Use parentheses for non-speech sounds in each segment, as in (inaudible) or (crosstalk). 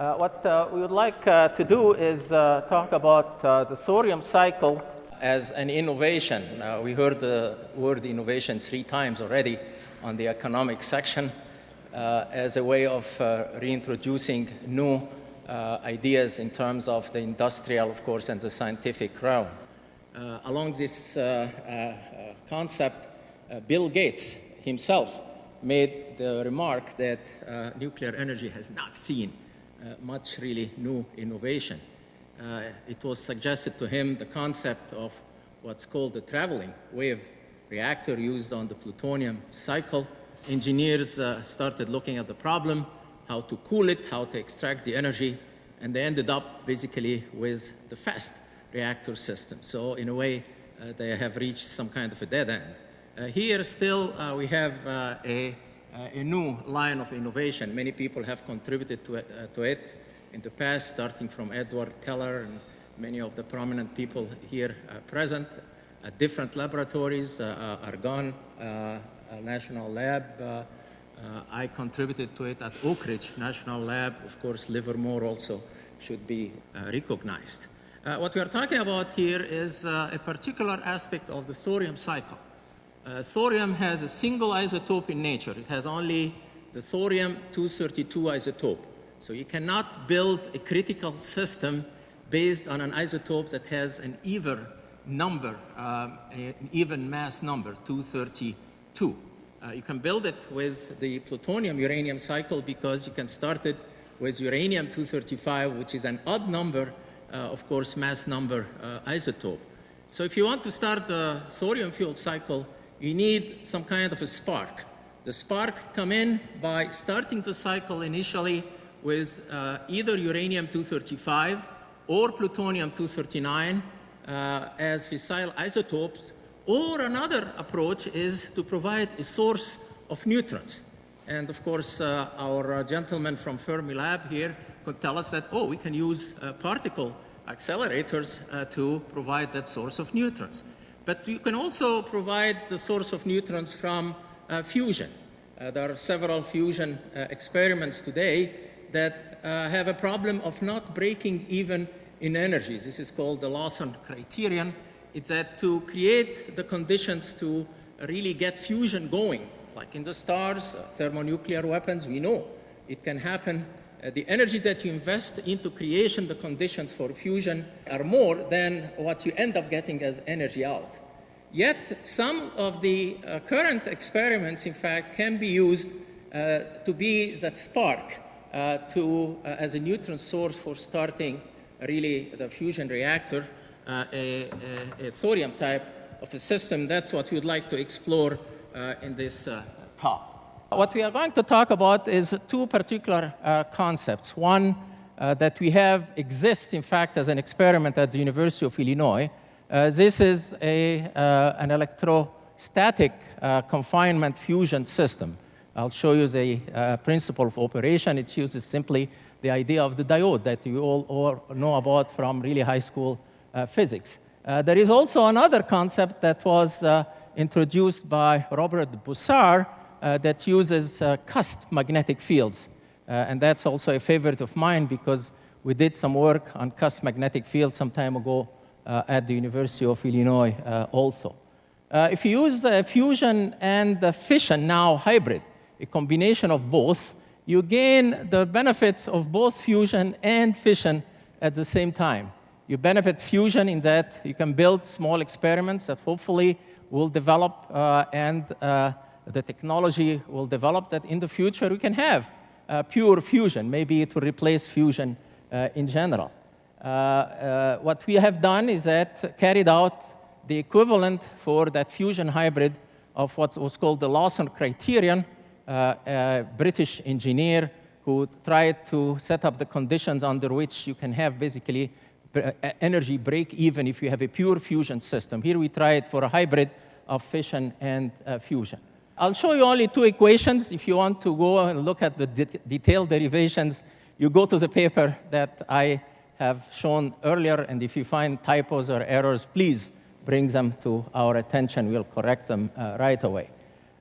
Uh, what uh, we would like uh, to do is uh, talk about uh, the thorium cycle as an innovation. Uh, we heard the word innovation three times already on the economic section as a way of reintroducing new ideas in terms of the industrial, of course, and the scientific realm. along this concept, Bill Gates himself made the remark that nuclear energy has not seen much really new innovation. Uh, it was suggested to him the concept of what's called the traveling wave reactor used on the plutonium cycle. Engineers uh, started looking at the problem, how to cool it, how to extract the energy, and they ended up basically with the fast reactor system. So in a way, uh, they have reached some kind of a dead end. Uh, here still uh, we have a uh, a new line of innovation. Many people have contributed to it, uh, to it in the past, starting from Edward Teller and many of the prominent people here uh, present at different laboratories, Argonne National Lab, I contributed to it at Oak Ridge National Lab. Of course, Livermore also should be recognized. Uh, what we are talking about here is uh, a particular aspect of the thorium cycle. Uh, thorium has a single isotope in nature. It has only the thorium-232 isotope. So you cannot build a critical system based on an isotope that has an even number, uh, an even mass number, 232. Uh, you can build it with the plutonium-uranium cycle because you can start it with uranium-235, which is an odd number, uh, of course, mass number uh, isotope. So if you want to start the thorium-fueled cycle, you need some kind of a spark. The spark come in by starting the cycle initially with uh, either uranium-235 or plutonium-239 uh, as fissile isotopes, or another approach is to provide a source of neutrons. And of course, uh, our uh, gentleman from Fermilab here could tell us that, oh, we can use uh, particle accelerators uh, to provide that source of neutrons. But you can also provide the source of neutrons from uh, fusion. Uh, there are several fusion uh, experiments today that uh, have a problem of not breaking even in energies. This is called the Lawson criterion. It's that to create the conditions to really get fusion going, like in the stars, uh, thermonuclear weapons, we know it can happen uh, the energy that you invest into creation, the conditions for fusion, are more than what you end up getting as energy out. Yet, some of the uh, current experiments, in fact, can be used uh, to be that spark uh, to, uh, as a neutron source for starting really the fusion reactor, a, a, a, thorium type of a system. That's what we'd like to explore in this talk. What we are going to talk about is two particular uh, concepts. One uh, that we have exists, in fact, as an experiment at the University of Illinois. Uh, this is a, uh, an electrostatic uh, confinement fusion system. I'll show you the uh, principle of operation. It uses simply the idea of the diode that you all, all know about from really high school physics. there is also another concept that was introduced by Robert Bussard, that uses uh, cusp magnetic fields. Uh, and that's also a favorite of mine because we did some work on cusp magnetic fields some time ago at the University of Illinois also. if you use fusion and fission, now hybrid, a combination of both, you gain the benefits of both fusion and fission at the same time. You benefit fusion in that you can build small experiments that hopefully will develop uh, and uh, the technology will develop that in the future we can have uh, pure fusion. Maybe it will replace fusion uh, in general. Uh, uh, what we have done is that carried out the equivalent for that fusion hybrid of what was called the Lawson criterion, uh, a British engineer who tried to set up the conditions under which you can have basically energy break even if you have a pure fusion system. Here we tried for a hybrid of fission and uh, fusion. I'll show you only two equations. If you want to go and look at the de detailed derivations, you go to the paper that I have shown earlier, and if you find typos or errors, please bring them to our attention. We'll correct them uh, right away.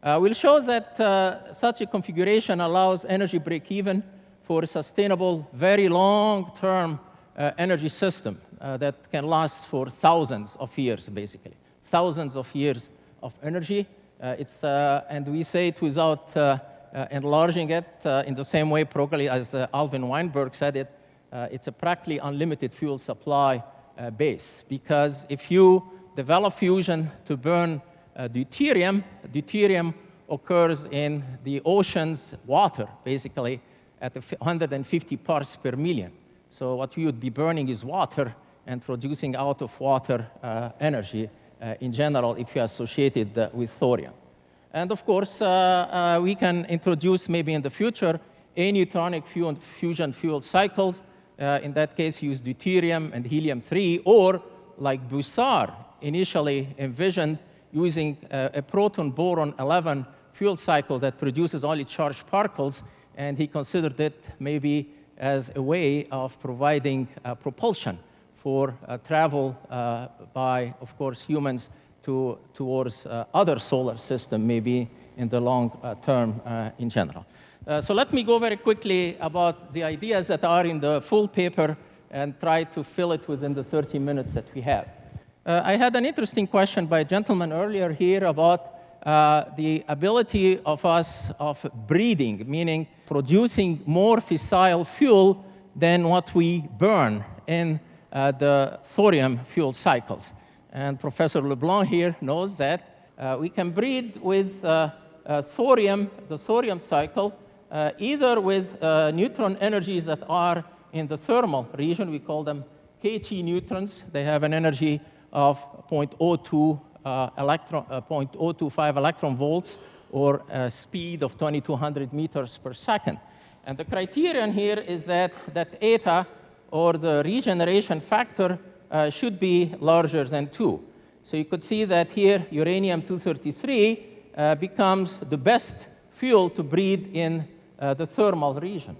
Uh, we'll show that uh, such a configuration allows energy break-even for a sustainable, very long-term uh, energy system uh, that can last for thousands of years, basically. Thousands of years of energy. Uh, it's, uh, and we say it without uh, enlarging it in the same way, probably as Alvin Weinberg said it, it's a practically unlimited fuel supply base. Because if you develop fusion to burn deuterium, deuterium occurs in the ocean's water, basically, at 150 parts per million. So what you would be burning is water and producing out of water uh, energy in general if you associate it uh, with thorium. And of course, uh, uh, we can introduce maybe in the future aneutronic fusion fuel cycles. Uh, in that case, use deuterium and helium-3, or like Bussard initially envisioned, using a proton-boron 11 fuel cycle that produces only charged particles, and he considered it maybe as a way of providing uh, propulsion for uh, travel uh, by, of course, humans to, towards uh, other solar system, maybe in the long uh, term uh, in general. so let me go very quickly about the ideas that are in the full paper and try to fill it within the 30 minutes that we have. I had an interesting question by a gentleman earlier here about uh, the ability of us of breeding, meaning producing more fissile fuel than what we burn in uh, the thorium fuel cycles. And Professor LeBlanc here knows that uh, we can breed with uh, uh, thorium, the thorium cycle, either with neutron energies that are in the thermal region, we call them KT neutrons. They have an energy of 0.02 uh, electron, uh, 0.025 electron volts or a speed of 2200 meters per second. And the criterion here is that that eta, or the regeneration factor, uh, should be larger than 2. So you could see that here uranium-233 uh, becomes the best fuel to breed in uh, the thermal region.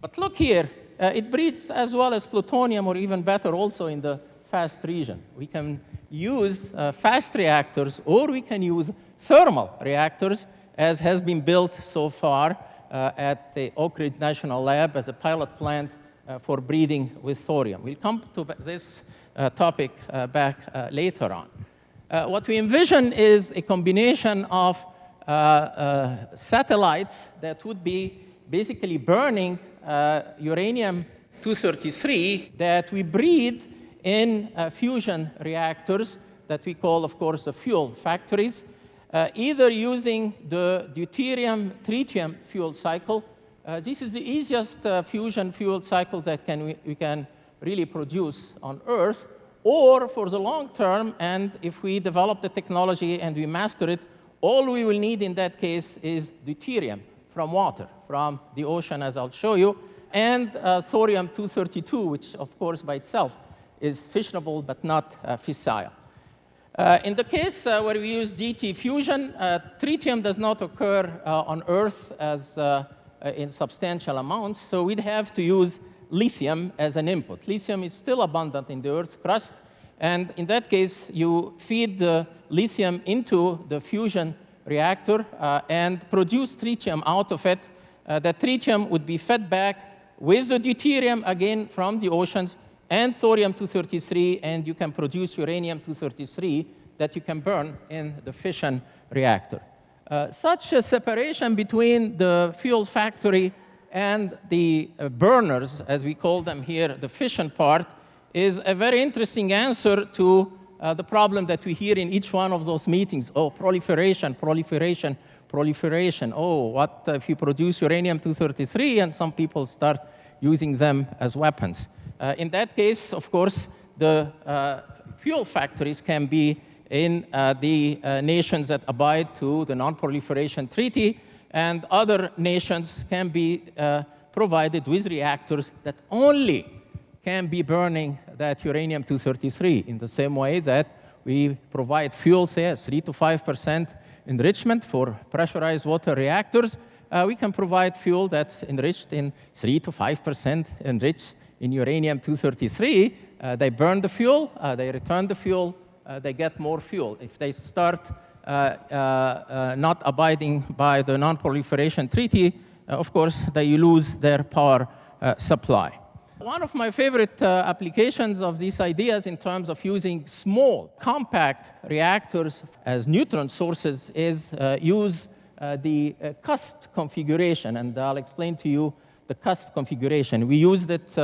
But look here, uh, it breeds as well as plutonium, or even better also in the fast region. We can use uh, fast reactors or we can use thermal reactors as has been built so far uh, at the Oak Ridge National Lab as a pilot plant for breeding with thorium. We'll come to this uh, topic uh, back uh, later on. what we envision is a combination of satellites that would be basically burning uranium-233 that we breed in uh, fusion reactors that we call, of course, the fuel factories, uh, either using the deuterium tritium fuel cycle. Uh, this is the easiest uh, fusion fuel cycle that can we, we, can really produce on Earth, or for the long term, and if we develop the technology and we master it, all we will need in that case is deuterium from water, from the ocean, as I'll show you, and uh, thorium-232, which, of course, by itself is fissionable but not uh, fissile. Uh, in the case uh, where we use DT fusion, tritium does not occur on Earth as Uh, in substantial amounts, so we'd have to use lithium as an input. Lithium is still abundant in the Earth's crust, and in that case, you feed the lithium into the fusion reactor uh, and produce tritium out of it. Uh, that tritium would be fed back with the deuterium, again, from the oceans, and thorium-233, and you can produce uranium-233 that you can burn in the fission reactor. Uh, such a separation between the fuel factory and the uh, burners, as we call them here, the fission part, is a very interesting answer to uh, the problem that we hear in each one of those meetings. Oh, proliferation, proliferation, proliferation. Oh, what if you produce uranium-233 and some people start using them as weapons? Uh, in that case, of course, the uh, fuel factories can be in uh, the nations that abide to the Non-Proliferation Treaty, and other nations can be provided with reactors that only can be burning that uranium-233 in the same way that we provide fuel, say, 3 to 5% enrichment for pressurized water reactors. Uh, we can provide fuel that's enriched in 3 to 5% enriched in uranium-233, uh, they burn the fuel, uh, they return the fuel, uh, they get more fuel. If they start uh, uh, uh, not abiding by the non-proliferation treaty, of course, they lose their power supply. One of my favorite applications of these ideas in terms of using small, compact reactors as neutron sources is use the cusp configuration, and I'll explain to you the cusp configuration. We used it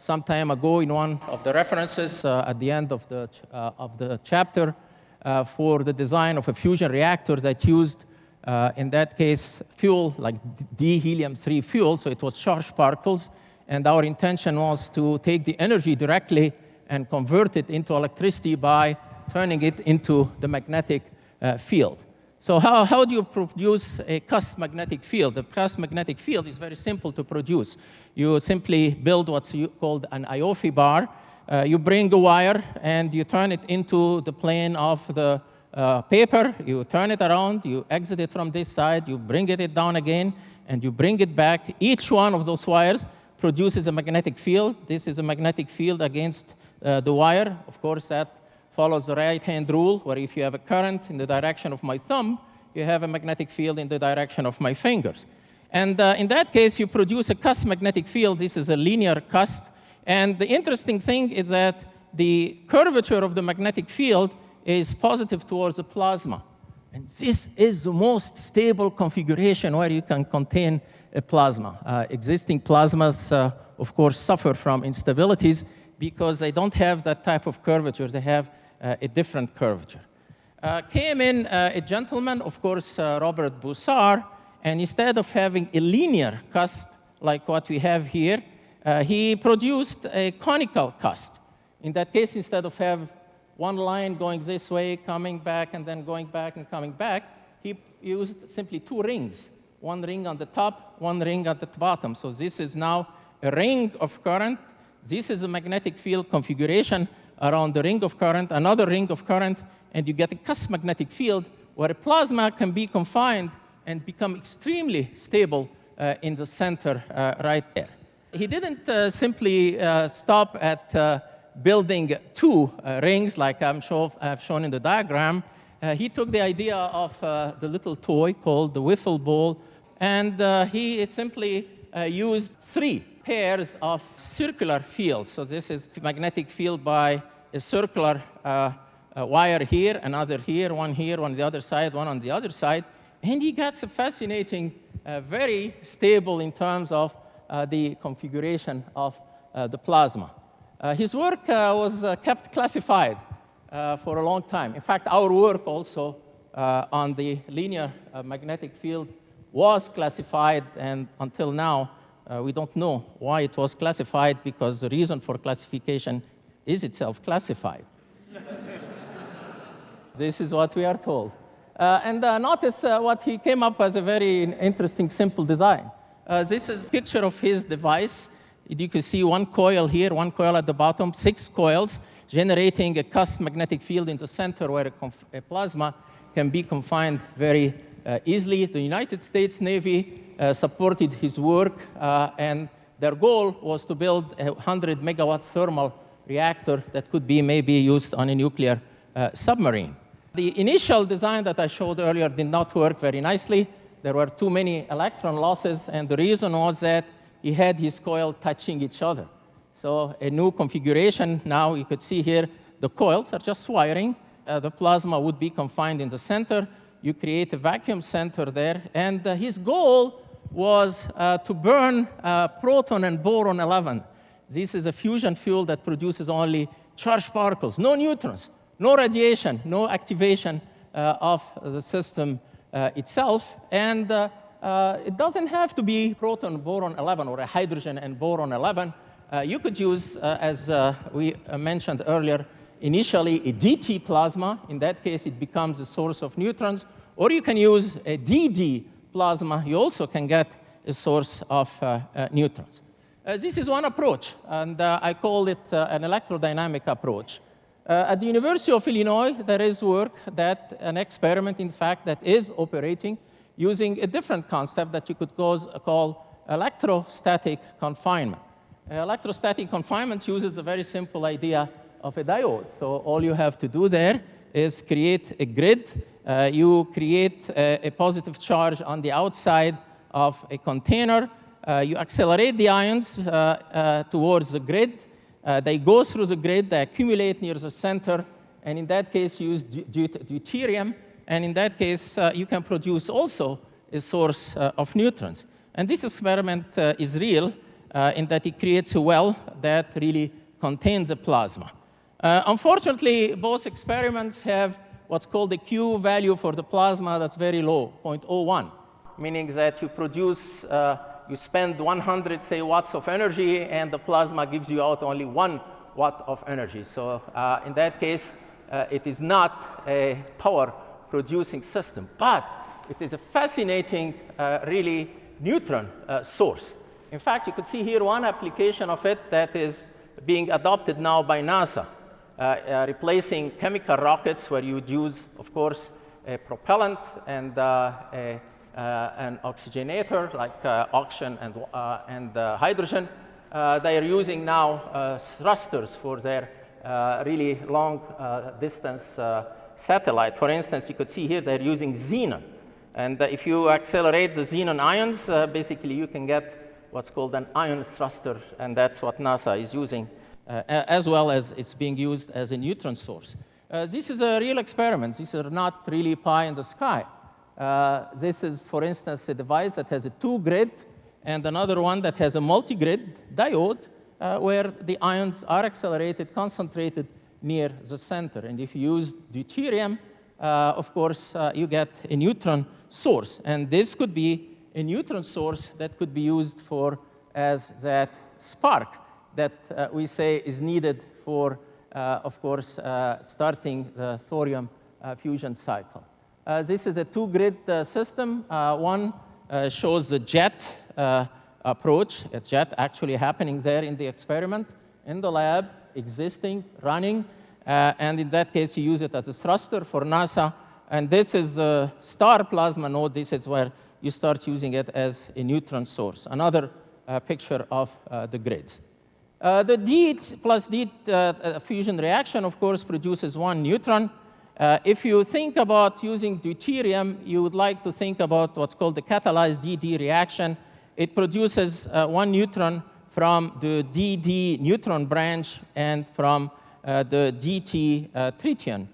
some time ago in one of the references uh, at the end of the, uh, of the chapter uh, for the design of a fusion reactor that used, uh, in that case, fuel like D-helium-3 fuel, so it was charged particles, and our intention was to take the energy directly and convert it into electricity by turning it into the magnetic uh, field. So how, how do you produce a cusp magnetic field? The cusp magnetic field is very simple to produce. You simply build what's called an Ioffe bar. Uh, you bring a wire and you turn it into the plane of the uh, paper. You turn it around, you exit it from this side, you bring it down again, and you bring it back. Each one of those wires produces a magnetic field. This is a magnetic field against uh, the wire. Of course, that follows the right-hand rule, where if you have a current in the direction of my thumb, you have a magnetic field in the direction of my fingers. And uh, in that case, you produce a cusp magnetic field. This is a linear cusp. And the interesting thing is that the curvature of the magnetic field is positive towards the plasma. And this is the most stable configuration where you can contain a plasma. Uh, existing plasmas, uh, of course, suffer from instabilities because they don't have that type of curvature. They have a different curvature. Uh, came in uh, a gentleman, of course, Robert Bussard, and instead of having a linear cusp like what we have here, he produced a conical cusp. In that case, instead of have one line going this way, coming back, and then going back and coming back, he used simply two rings, one ring on the top, one ring at the bottom. So this is now a ring of current. This is a magnetic field configuration around the ring of current, another ring of current, and you get a cusp magnetic field where a plasma can be confined and become extremely stable uh, in the center uh, right there. He didn't uh, simply uh, stop at uh, building two uh, rings like I'm show, I've shown in the diagram. he took the idea of the little toy called the wiffle ball, and he simply used three pairs of circular fields. So this is magnetic field by a circular uh, a wire here, another here, one here, one on the other side, one on the other side. And he gets a fascinating, uh, very stable in terms of uh, the configuration of uh, the plasma. Uh, his work uh, was kept classified for a long time. In fact, our work also on the linear magnetic field was classified, and until now, we don't know why it was classified because the reason for classification is itself classified. (laughs) this is what we are told. Uh, and uh, notice uh, what he came up with as a very interesting, simple design. Uh, this is a picture of his device. You can see one coil here, one coil at the bottom, six coils, generating a cusp magnetic field in the center where a, a plasma can be confined very uh, easily. The United States Navy uh, supported his work, and their goal was to build a 100 megawatt thermal reactor that could be maybe used on a nuclear uh, submarine. The initial design that I showed earlier did not work very nicely. There were too many electron losses, and the reason was that he had his coil touching each other. So a new configuration, now you could see here, the coils are just wiring. Uh, the plasma would be confined in the center. You create a vacuum center there. And uh, his goal was uh, to burn uh, proton and boron 11 this is a fusion fuel that produces only charged particles, no neutrons, no radiation, no activation uh, of the system uh, itself. And uh, uh it doesn't have to be proton boron 11 or a hydrogen and boron 11. Uh, you could use, as we mentioned earlier, initially a DT plasma. In that case, it becomes a source of neutrons. Or you can use a DD plasma. You also can get a source of neutrons. Uh, this is one approach, and uh, I call it uh, an electrodynamic approach. Uh, at the University of Illinois, there is work that, an experiment, in fact, that is operating using a different concept that you could cause, call electrostatic confinement. Uh, electrostatic confinement uses a very simple idea of a diode. So all you have to do there is create a grid. Uh, you create a, a positive charge on the outside of a container, uh, you accelerate the ions uh, uh, towards the grid. they go through the grid, they accumulate near the center, and in that case, you use deuterium. And in that case, you can produce also a source of neutrons. And this experiment is real in that it creates a well that really contains a plasma. Uh, unfortunately, both experiments have what's called the Q value for the plasma that's very low, 0.01, meaning that you produce, uh, you spend 100, say, watts of energy, and the plasma gives you out only one watt of energy. So uh, in that case, uh, it is not a power producing system, but it is a fascinating, uh, really neutron uh, source. In fact, you could see here one application of it that is being adopted now by NASA. Uh, uh, replacing chemical rockets where you would use, of course, a propellant and uh, a, an oxygenator like oxygen and, and hydrogen. they are using now thrusters for their really long distance satellite. For instance, you could see here they're using xenon. And uh, if you accelerate the xenon ions, uh, basically you can get what's called an ion thruster, and that's what NASA is using as well as it's being used as a neutron source. Uh, this is a real experiment. These are not really pie in the sky. Uh, this is, for instance, a device that has a two-grid and another one that has a multi-grid diode uh, where the ions are accelerated, concentrated near the center. And if you use deuterium, uh, of course, uh, you get a neutron source. And this could be a neutron source that could be used for as that spark that uh, we say is needed for, uh, of course, uh, starting the thorium fusion cycle. this is a two-grid system. one shows the jet approach, a jet actually happening there in the experiment, in the lab, existing, running, uh, and in that case, you use it as a thruster for NASA. And this is a star plasma node. This is where you start using it as a neutron source. Another uh, picture of uh, the grids. Uh, the D plus D uh, uh, fusion reaction, of course, produces one neutron. Uh, if you think about using deuterium, you would like to think about what's called the catalyzed DD reaction. It produces uh, one neutron from the DD neutron branch and from uh, the DT tritium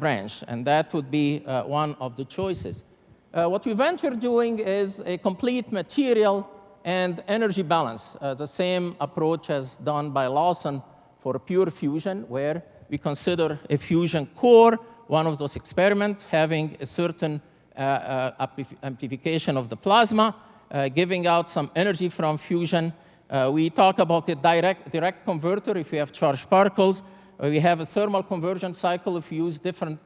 branch, and that would be one of the choices. what we venture doing is a complete material and energy balance, uh, the same approach as done by Lawson for pure fusion, where we consider a fusion core, one of those experiments, having a certain uh, uh, amplification of the plasma, uh, giving out some energy from fusion. Uh, we talk about a direct, direct converter if we have charged particles. Uh, we have a thermal conversion cycle if we use different,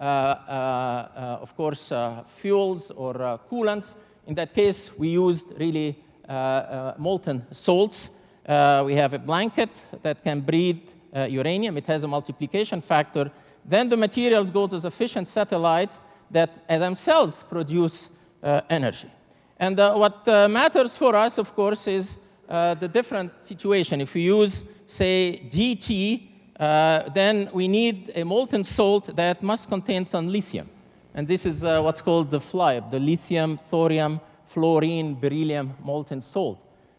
of course, fuels or coolants. In that case, we used really uh, uh, Uh, uh, molten salts. Uh, we have a blanket that can breed uh, uranium. It has a multiplication factor. Then the materials go to fission satellites that themselves produce energy. And what matters for us, of course, is the different situation. If we use, say, DT, uh, then we need a molten salt that must contain some lithium. And this is uh, what's called the FLIBE, the lithium, thorium, fluorine, beryllium, molten salt.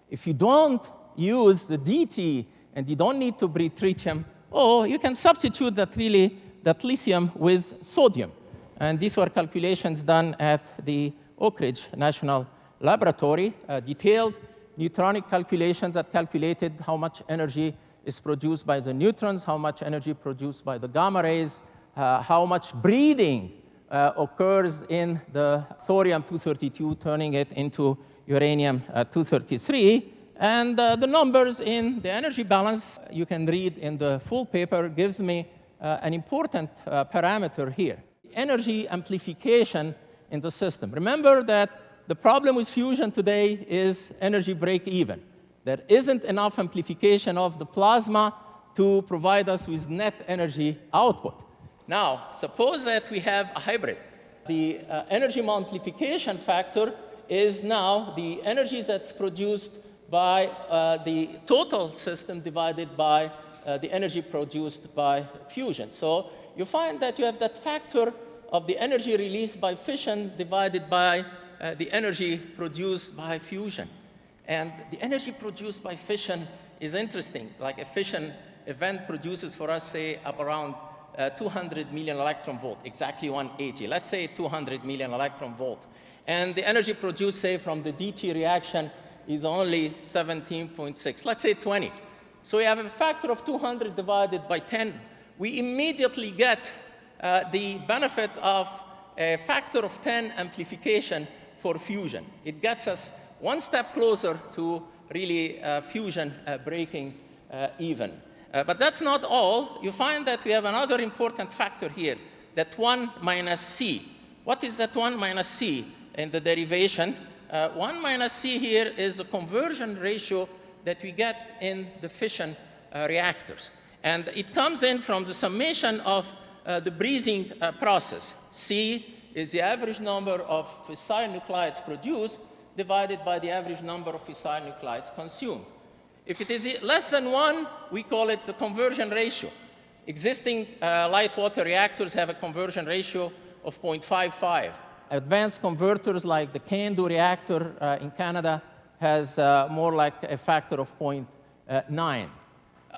If you don't use the DT and you don't need to breed tritium, oh, you can substitute that really, that lithium with sodium. And these were calculations done at the Oak Ridge National Laboratory, uh, detailed neutronic calculations that calculated how much energy is produced by the neutrons, how much energy produced by the gamma rays, uh, how much breeding uh, occurs in the thorium-232, turning it into uranium-233. Uh, and uh, the numbers in the energy balance you can read in the full paper gives me uh, an important uh, parameter here. Energy amplification in the system. Remember that the problem with fusion today is energy break even. There isn't enough amplification of the plasma to provide us with net energy output. Now, suppose that we have a hybrid. The uh, energy multiplication factor is now the energy that's produced by uh, the total system divided by uh, the energy produced by fusion. So you find that you have that factor of the energy released by fission divided by uh, the energy produced by fusion. And the energy produced by fission is interesting. Like a fission event produces for us, say, up around uh, 200 million electron volt, exactly 180. Let's say 200 million electron volt. And the energy produced, say, from the DT reaction is only 17.6. Let's say 20. So we have a factor of 200 divided by 10. We immediately get uh, the benefit of a factor of 10 amplification for fusion. It gets us one step closer to really uh, fusion uh, breaking uh, even. Uh, but that's not all. You find that we have another important factor here, that 1 minus c. What is that 1 minus c in the derivation? Uh, 1 minus c here is a conversion ratio that we get in the fission uh, reactors. And it comes in from the summation of uh, the breeding uh, process. C is the average number of fissile nuclides produced divided by the average number of fissile nuclides consumed. If it is less than one, we call it the conversion ratio. Existing uh, light water reactors have a conversion ratio of 0.55. Advanced converters like the CANDU reactor uh, in Canada has uh, more like a factor of 0.9.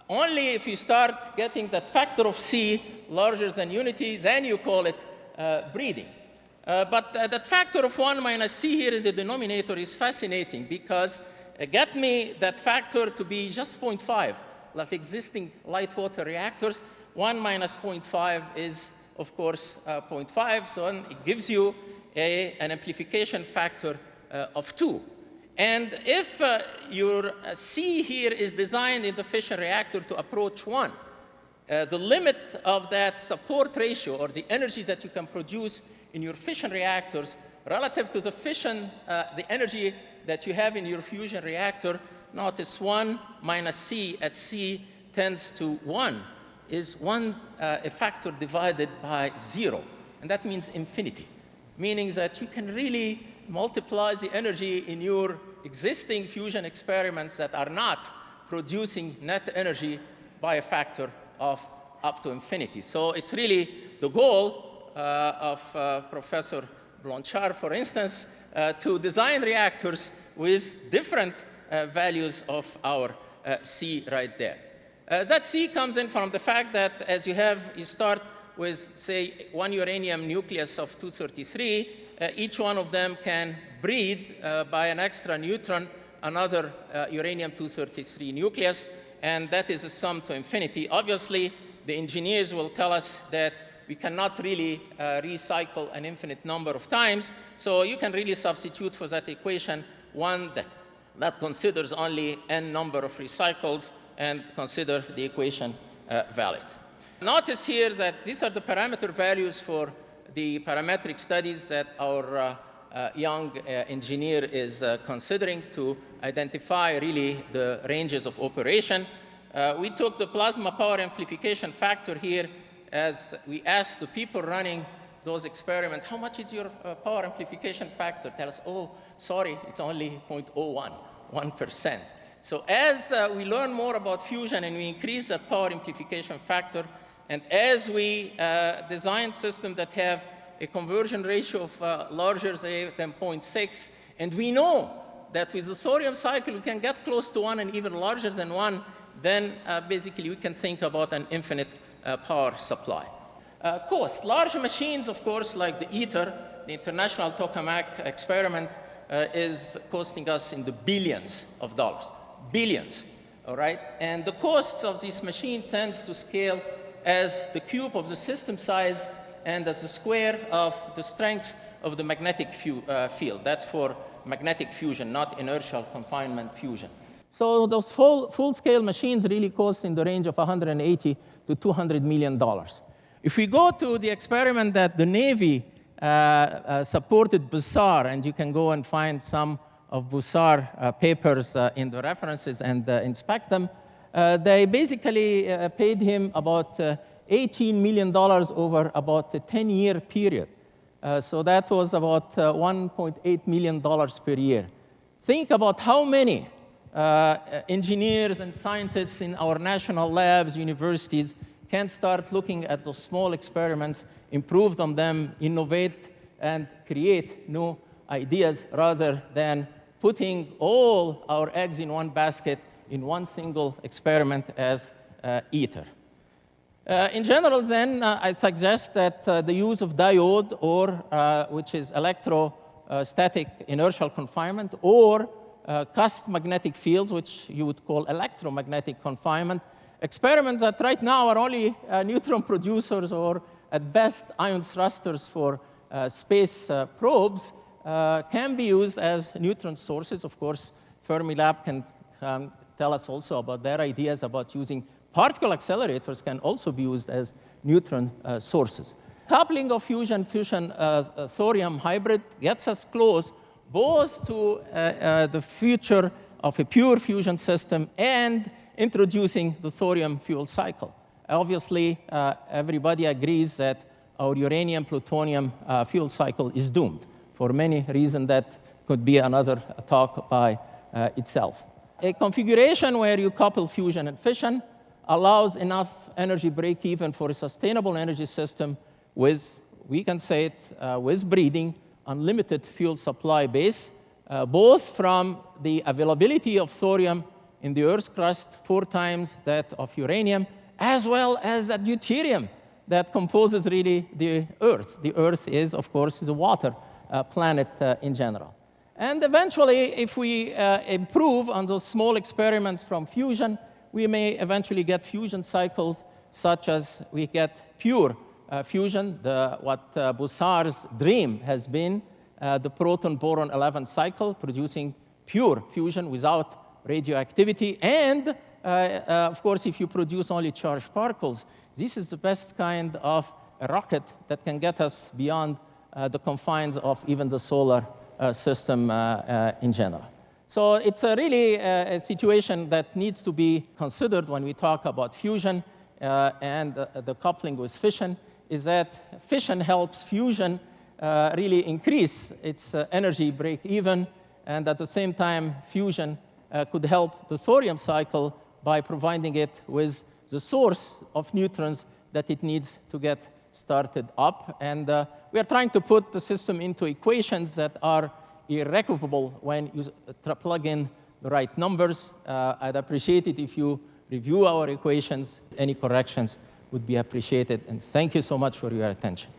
Only if you start getting that factor of C larger than unity, then you call it uh, breeding. Uh, but uh, that factor of 1 minus c here in the denominator is fascinating because uh, get me that factor to be just 0.5 like existing light water reactors. 1 minus 0.5 is, of course, uh, 0.5, so it gives you a, an amplification factor uh, of 2. And if uh, your C here is designed in the fission reactor to approach 1, the limit of that support ratio or the energies that you can produce in your fission reactors relative to the fission, uh, the energy that you have in your fusion reactor, notice 1 minus C at C tends to 1 is 1 uh, a factor divided by 0. And that means infinity, meaning that you can really multiply the energy in your existing fusion experiments that are not producing net energy by a factor of up to infinity. So it's really the goal uh, of uh, Professor Blanchard, for instance, to design reactors with different values of our C right there. that C comes in from the fact that as you have, you start with, say, one uranium nucleus of 233, uh, each one of them can breed uh, by an extra neutron another uh, uranium-233 nucleus, and that is a sum to infinity. Obviously, the engineers will tell us that we cannot really uh, recycle an infinite number of times. So you can really substitute for that equation one that, that considers only n number of recycles and consider the equation uh, valid. Notice here that these are the parameter values for the parametric studies that our uh, uh, young uh, engineer is uh, considering to identify really the ranges of operation. Uh, we took the plasma power amplification factor here as we asked the people running those experiments, how much is your uh, power amplification factor? Tell us, oh, sorry, it's only 0.01, 1%. So as uh, we learn more about fusion and we increase the power amplification factor, and as we uh, design systems that have a conversion ratio of uh, larger than 0.6, and we know that with the thorium cycle we can get close to one and even larger than one, then uh, basically we can think about an infinite power supply. Uh, cost. Large machines, of course, like the ITER, the International Tokamak experiment, uh, is costing us in the billions of dollars. Billions, all right? And the costs of this machine tends to scale as the cube of the system size and as the square of the strength of the magnetic uh, field. That's for magnetic fusion, not inertial confinement fusion. So those full, full-scale machines really cost in the range of 180 to $200 million. If we go to the experiment that the Navy uh, uh, supported Bussard, and you can go and find some of Bussard uh, papers uh, in the references and uh, inspect them, uh, they basically paid him about $18 million over about a 10-year period. so that was about $1.8 million per year. Think about how many engineers and scientists in our national labs, universities, can start looking at those small experiments, improve them, them innovate, and create new ideas rather than putting all our eggs in one basket in one single experiment as uh, ITER. Uh, in general, then, uh, I suggest that uh, the use of diode, or uh, which is electrostatic inertial confinement, or uh, cusp magnetic fields, which you would call electromagnetic confinement, experiments that right now are only neutron producers or, at best, ion thrusters for space probes, can be used as neutron sources. Of course, Fermilab can um, tell us also about their ideas about using particle accelerators can also be used as neutron uh, sources. Coupling of fusion fusion uh, uh, thorium hybrid gets us close both to uh, uh, the future of a pure fusion system and introducing the thorium fuel cycle. Obviously, uh, everybody agrees that our uranium plutonium fuel cycle is doomed for many reasons that could be another talk by itself. A configuration where you couple fusion and fission allows enough energy break even for a sustainable energy system with, we can say it, uh, with breeding, unlimited fuel supply base, uh, both from the availability of thorium in the Earth's crust, four times that of uranium, as well as that deuterium that composes really the Earth. The Earth is, of course, the water uh, planet uh, in general. And eventually, if we uh, improve on those small experiments from fusion, we may eventually get fusion cycles such as we get pure fusion, the, what uh, Bussard's dream has been, uh, the proton-boron 11 cycle, producing pure fusion without radioactivity. And, uh, uh, of course, if you produce only charged particles, this is the best kind of rocket that can get us beyond uh, the confines of even the solar system in general. So it's a really uh, a situation that needs to be considered when we talk about fusion uh, and uh, the coupling with fission, is that fission helps fusion uh, really increase its uh, energy break even, and at the same time, fusion uh, could help the thorium cycle by providing it with the source of neutrons that it needs to get started up. And we are trying to put the system into equations that are irrecoverable when you plug in the right numbers. Uh, I'd appreciate it if you review our equations. Any corrections would be appreciated. And thank you so much for your attention.